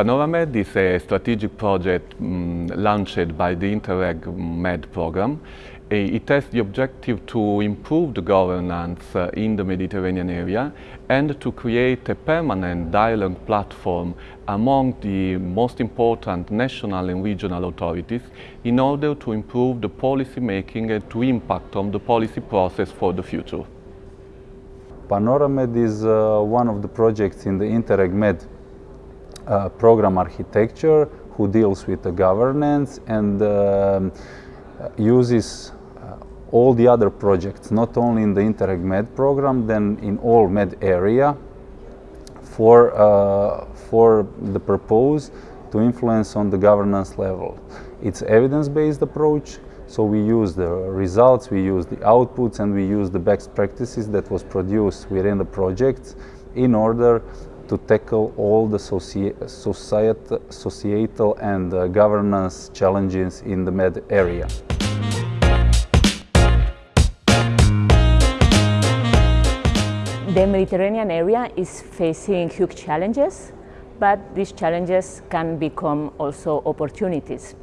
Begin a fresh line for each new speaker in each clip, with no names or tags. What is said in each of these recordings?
Panoramed is a strategic project um, launched by the Interreg Med program. It has the objective to improve the governance uh, in the Mediterranean area and to create a permanent dialogue platform among the most important national and regional authorities in order to improve the policy making and to impact on the policy process for the future.
Panoramed is uh, one of the projects in the Interreg Med uh, program architecture who deals with the governance and uh, uses uh, all the other projects, not only in the Interreg Med program, then in all Med area for, uh, for the purpose to influence on the governance level. It's evidence-based approach, so we use the results, we use the outputs, and we use the best practices that was produced within the project in order to tackle all the societal and uh, governance challenges in the Med area.
The Mediterranean area is facing huge challenges, but these challenges can become also opportunities.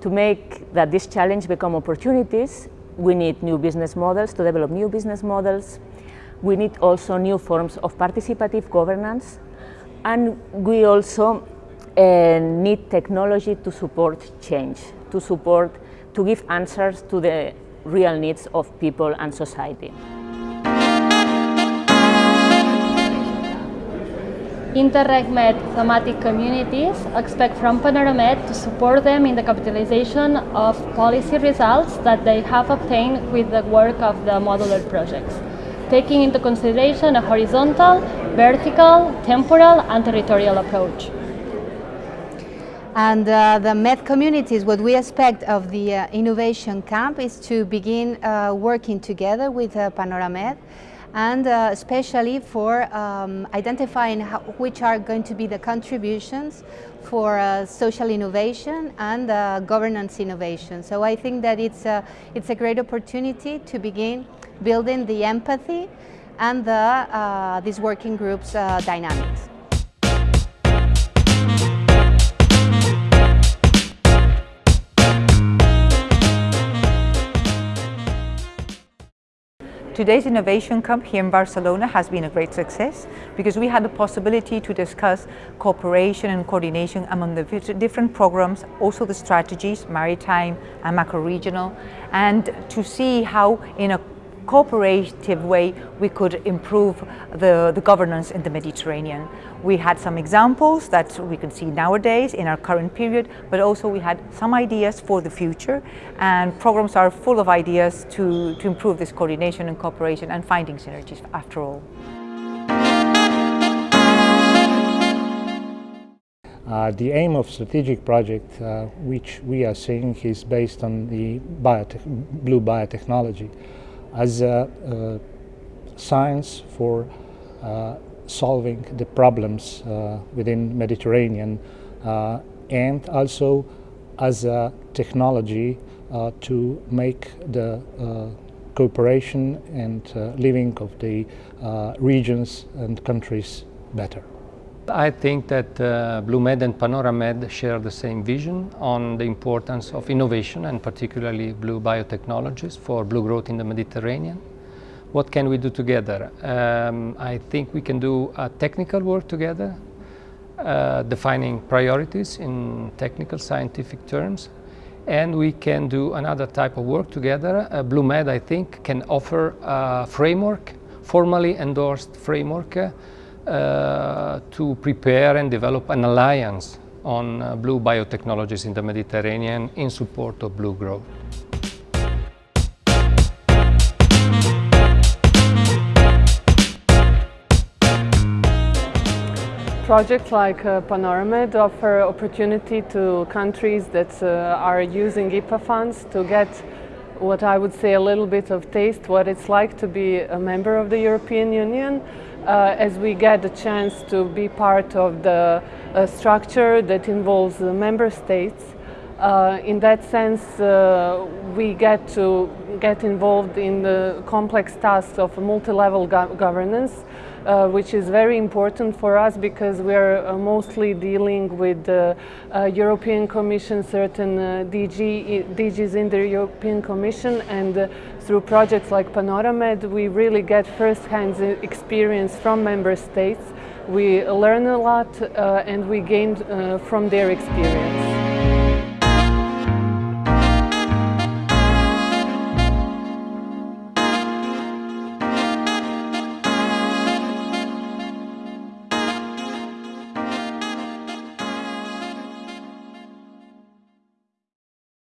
To make that this challenge become opportunities, we need new business models, to develop new business models, we need also new forms of participative governance and we also uh, need technology to support change, to support, to give answers to the real needs of people and society.
Interreg-Med thematic communities expect from Panoramed to support them in the capitalization of policy results that they have obtained with the work of the modular projects taking into consideration a horizontal, vertical, temporal and territorial approach.
And uh, the MED communities, what we expect of the uh, innovation camp is to begin uh, working together with uh, Panoramed and uh, especially for um, identifying how, which are going to be the contributions for uh, social innovation and uh, governance innovation. So I think that it's a, it's a great opportunity to begin building the empathy and the, uh, these working groups uh, dynamics.
Today's Innovation Camp here in Barcelona has been a great success because we had the possibility to discuss cooperation and coordination among the different programs, also the strategies, maritime and macro-regional, and to see how in a cooperative way we could improve the, the governance in the Mediterranean. We had some examples that we can see nowadays in our current period, but also we had some ideas for the future and programs are full of ideas to, to improve this coordination and cooperation and finding synergies after all.
Uh, the aim of strategic project, uh, which we are seeing, is based on the blue biotechnology as a, science for uh, solving the problems uh, within Mediterranean uh, and also as a technology to make the cooperation and living of the regions and countries better.
I think that uh, BlueMed and Panoramed share the same vision on the importance of innovation and particularly blue biotechnologies for blue growth in the Mediterranean. What can we do together? Um, I think we can do a technical work together, uh, defining priorities in technical scientific terms, and we can do another type of work together. Uh, BlueMed, I think, can offer a framework, formally endorsed framework uh, to prepare and develop an alliance on uh, blue biotechnologies in the Mediterranean in support of blue growth.
Projects like uh, Panoramed offer opportunity to countries that uh, are using IPA funds to get what I would say a little bit of taste what it's like to be a member of the European Union uh, as we get the chance to be part of the uh, structure that involves the member states. Uh, in that sense, uh, we get to get involved in the complex tasks of multi-level go governance uh, which is very important for us because we are uh, mostly dealing with the uh, European Commission, certain uh, DG, DGs in the European Commission, and uh, through projects like Panoramed, we really get first-hand experience from member states. We learn a lot uh, and we gain from their experience.